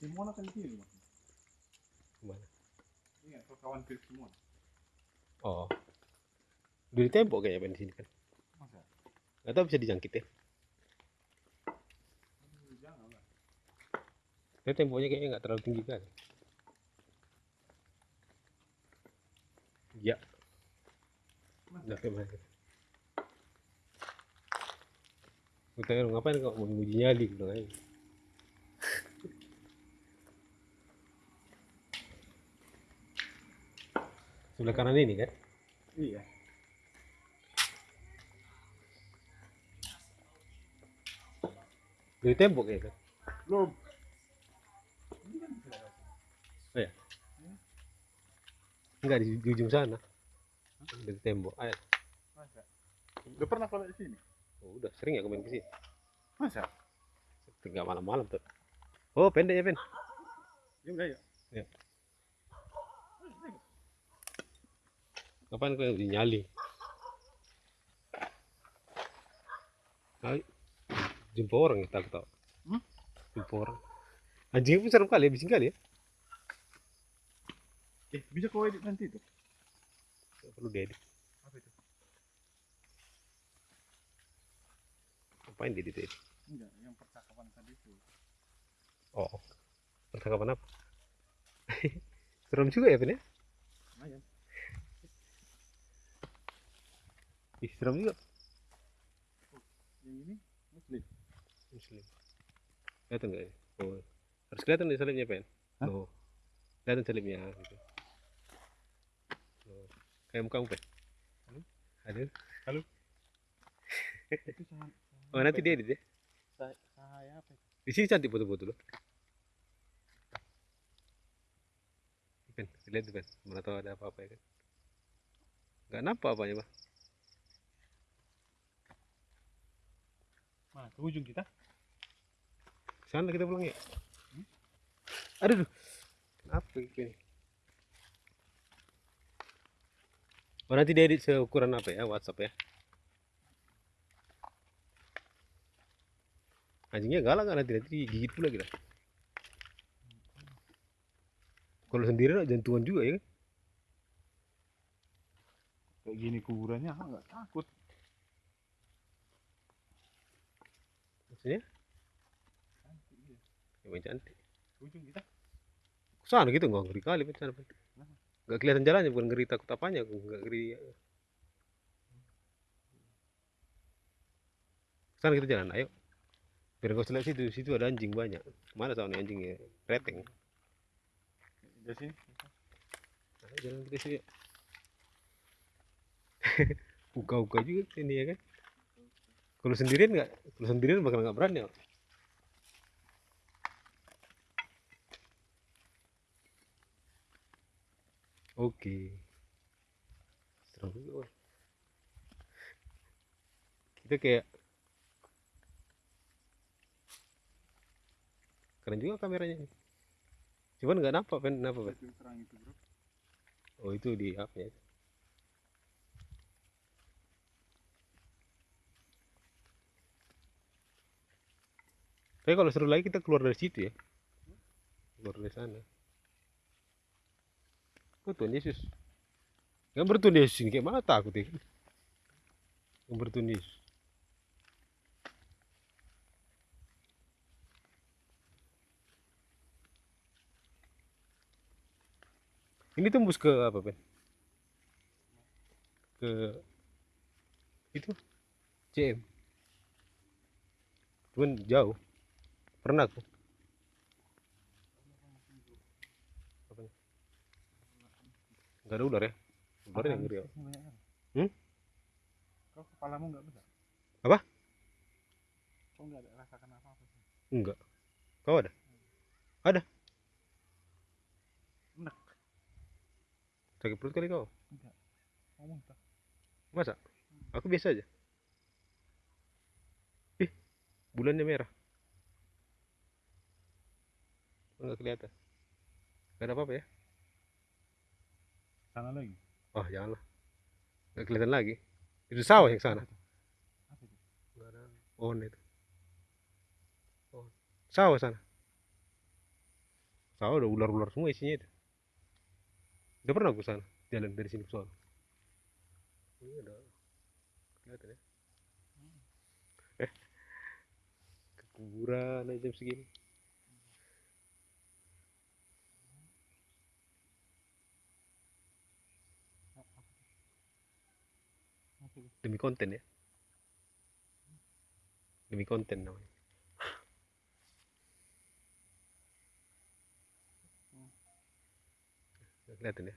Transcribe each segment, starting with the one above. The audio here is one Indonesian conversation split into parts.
Simona kan di sini mas. Ke mana? Iya, kawan Philip Simona. Oh. Udah di tembok kayaknya Ben di sini kan. Masa? Gak tau bisa dijangkit ya. Jangan lah. Tapi temboknya kayaknya nggak terlalu tinggi kan. Ya, udah kayak mana. Gue tanya ngapain kok mau nguji nyali gitu aja. Sebelah kanan ini kan? Iya. Dari tembok ya kan? Belum. Oh ya? Enggak di, di ujung sana. Dari tembok. Ayo. Masa? Udah pernah kalau di sini? Oh, udah sering ya main ke sini. Masa? Tinggal malam-malam tuh. Oh, pendek ya, Pen. Ya udah ya. Ya. Kapan kau nyali? Ayo. Jumpa orang tak tahu. Hmm? Jumpa orang. Anjingnya pun serem kali ya, bising kali ya. Eh, bisa kau edit nanti itu? Nggak perlu diedit. Apa itu? Ngapain diedit edit? Enggak, yang percakapan tadi itu. Oh. Percakapan apa? serem juga ya, Pen ya? Lumayan. Ih, serem juga. Yang ini muslim. Muslim. Kelihatan nggak ya? Oh. Harus kelihatan nih salibnya, Pen. Hah? Oh. Kelihatan salibnya gitu. Oh. Kayak muka Pen. Halo? Itu saya. Oh, nanti dia edit ya. Saya, apa? Di sini cantik foto-foto loh. Pen, lihat tuh, Pen. Mana tahu ada apa-apa ya kan. Nggak nampak apanya, Pak. Mana? Ke ujung kita? Sana kita pulang ya. Hmm? Aduh. duh. Apa ini? Oh, nanti dia edit seukuran apa ya? WhatsApp ya. Anjingnya galak kan nanti nanti gigit pula kita. Kalau sendiri nak jantungan juga ya kan? Kayak gini kuburannya, ah nggak takut. Maksudnya? Cantik. Emang cantik. Ujung kita? Sana gitu nggak ngeri kali sana? Nggak kelihatan jalannya bukan ngeri takut apanya, nggak ngeri. Sana kita jalan, ayo. Biar kau lihat situ, situ ada anjing banyak. Mana soalnya anjingnya? Reteng. Dari sini? Ayo jalan kita sini. Uka-uka juga sini ya kan. Kalau sendirian nggak, kalau sendirian bakal nggak berani. Om. Oke. Serem juga. Kita kayak keren juga kameranya ini. Cuman nggak nampak pen, kenapa pen? Oh itu di apa ya? Tapi kalau seru lagi kita keluar dari situ ya. Keluar dari sana. Oh Tuhan Yesus. Gambar Tuhan Yesus ini kayak mana takut ya? Gambar Tuhan Yesus. Ini tembus ke apa, Ben? Ke itu CM. Cuman jauh. Pernah aku. Apanya? Enggak ada ular ya? Ular yang ngeri ya. Kan? Hmm? Kau kepalamu nggak besar? Apa? Kau nggak ada rasakan apa-apa sih? Enggak. Kau ada? Ada. Enak. Sakit perut kali kau? Enggak. Ngomong tak? Masa? Aku biasa aja. Ih, bulannya merah. Enggak kelihatan. Gak ada apa-apa ya? Sana lagi. Oh, janganlah. Enggak kelihatan lagi. Itu sawah yang sana. Ada pohon itu. Pohon. Sawah sana. sawah udah ular-ular semua isinya itu udah pernah aku sana jalan dari sini ke sana ini ada kelihatan ya eh ke kuburan aja jam segini demi konten ya? Demi konten namanya. Kelihatan ya?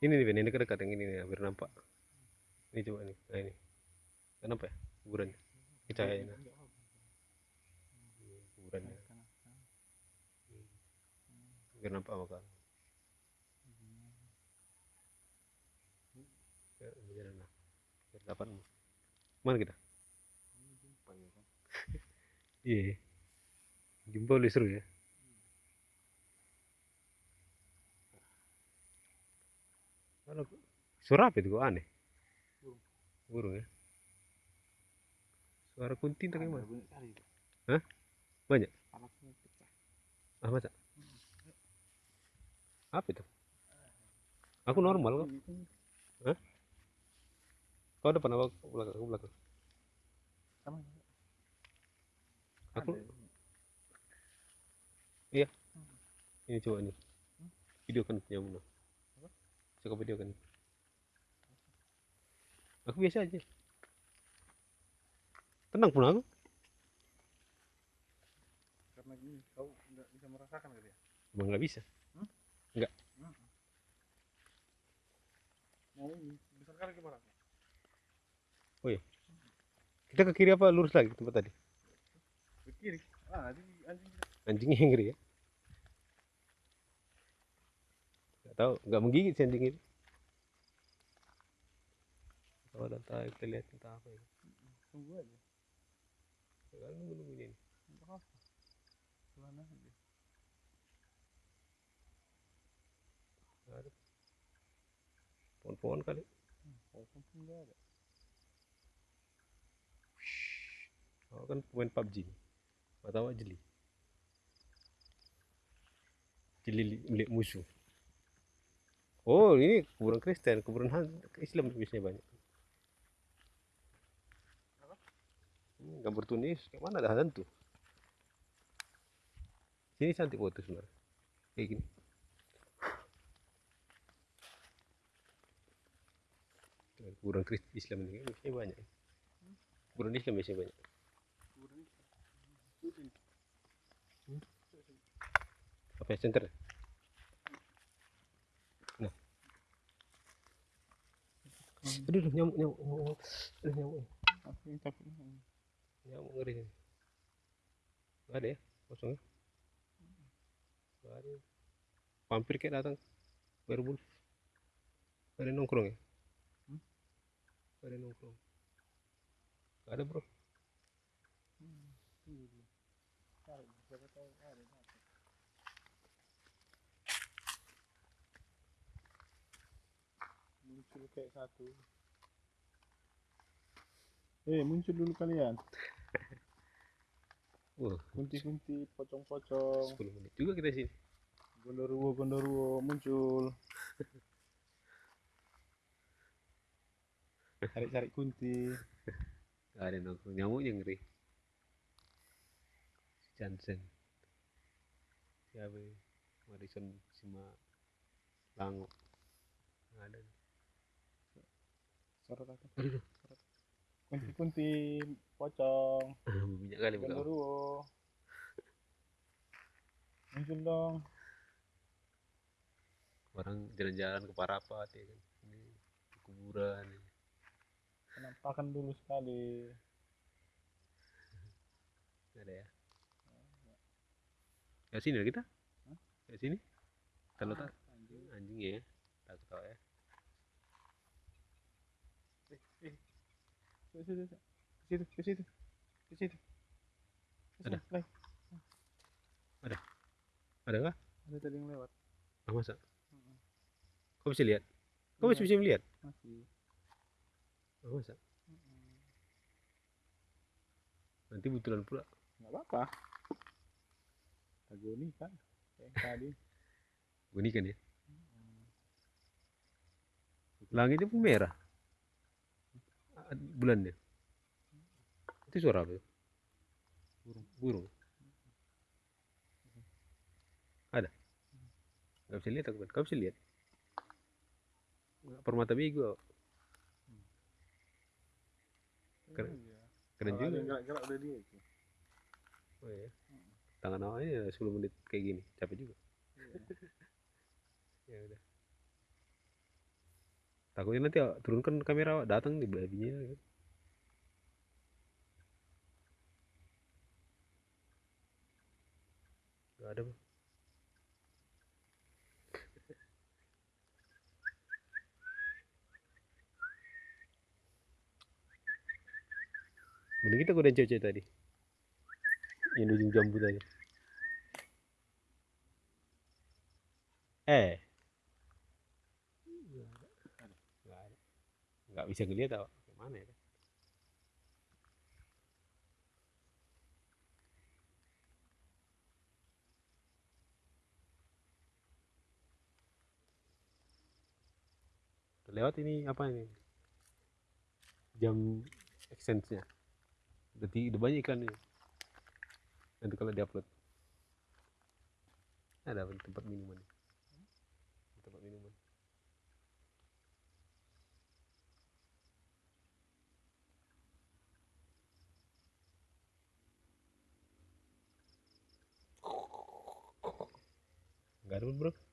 Ini nih Ben, ini dekat yang ini nih hampir nampak. Ini coba nih. Nah ini. Nampak ya? Kuburannya ini cahayanya kuburannya biar nampak apa kan ya, jalan lah dapat mana kita jumpa ya kan. iya jumpa lebih seru ya Kalau suara apa itu kok aneh? Burung. Burung ya. Suara kunti entah kayak Ada mana? banyak kali itu. Hah? Banyak? Ah masa? Apa itu? Aku normal kok. Itu Kau depan apa aku belakang? Aku belakang. sama. Aku Ada. ini coba ini. Video kan punya Muna. Apa? Coba video kan. Aku biasa aja. Tenang pun aku. Karena gini, kau nggak bisa merasakan kali ya. Emang nggak bisa. Mau ini besar kali barat. Kita ke kiri apa lurus lagi tempat tadi? Ke kiri. Ah, nanti anjing. Anjingnya yang ngeri ya. Gak tahu, nggak menggigit sih anjing itu. Kalau ada tahu kita lihat entah apa ya. tunggu aja. Sekarang nunggu nunggu ini. Untuk apa? Pelan aja. Nggak ada. Pohon-pohon kali. Oh, pun nggak ada. Oh, kan pemain PUBG. Nggak tahu jeli. Jeli li- milik musuh. Oh, ini kuburan Kristen, kuburan Islam biasanya banyak. Hmm, gambar tunis, kayak mana ada hantu? Sini cantik foto sebenarnya. Kayak gini. Kuburan Kristen Islam ini biasanya banyak. Kuburan Islam biasanya banyak. Sini. Apa ya center? Nah. Aduh, nyamuk, nyamuk, nyamuk. Aduh, nyamuk. Nyamuk ngeri. Nggak ada ya? Kosong ya? Nggak ada. Vampir kayak datang. Werewolf. Ada nongkrong ya? Hmm? Ada nongkrong. Nggak ada bro. Tunggu dulu. Cari, siapa tahu ada. apa. Muncul kayak satu. Eh, muncul dulu kalian. Wah, Kunti-kunti, pocong-pocong, 10 menit juga kita sini. gondoruo, gondoruo muncul. Cari-cari kunti. Nggak ada nongkrong. Nyamuknya ngeri. Jansen. Siapa ya? Madison Sima Lango. Nggak ada. Sorot aku. Aduh, Kunti-kunti, pocong, banyak kali bukan. gondoruo. Muncul dong. Orang jalan-jalan ke Parapat ya kan. Ini kuburan. ya. Penampakan dulu sekali. Ada ya. Ya sini lah kita. Ya sini. Kalau tak Anjing. anjing ya. Tak tahu ya. Eh, eh. Ke situ, ke situ, ke situ, Ada? Lai. Ada nggak? Ada tadi yang lewat. Ah, masa? Kau bisa lihat? Kau masih bisa melihat? Masih. Ah, masa? Nanti betulan pula. Nggak apa-apa. Agoni kan. Tadi. Bunyi kan ya? Langitnya pun merah. Ah, Bulannya. Itu suara apa? itu? Burung. Burung. Ada? Gak bisa lihat aku kan? Kau bisa lihat? Permata bego. Keren. Iya. Keren juga. gerak-gerak udah dia itu. Oh, iya. Tangan awalnya 10 menit kayak gini. Capek juga. ya udah. Takutnya nanti turunkan kamera datang di babinya kan. Gak ada bang. Mending kita godain cewek-cewek tadi. Yang di ujung jambu tadi. Eh. Nggak bisa ngeliat apa. Mana ya? Lewat ini apa ini? Jam extensinya. Udah, ti- udah banyak ini. Nanti kalau diupload. Ada tempat minuman. Tempat minuman. Enggak ada bro.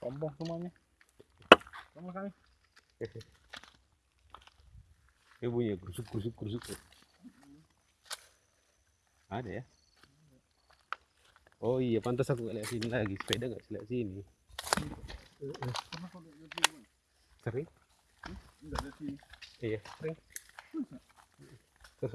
Sombong semuanya. Sama kami. Ini bunyi krusuk krusuk krusuk. Ada ya? Oh iya, pantas aku nggak lihat sini lagi. Sepeda nggak lihat sini. Lihat? Sering? Iya, sering. Terus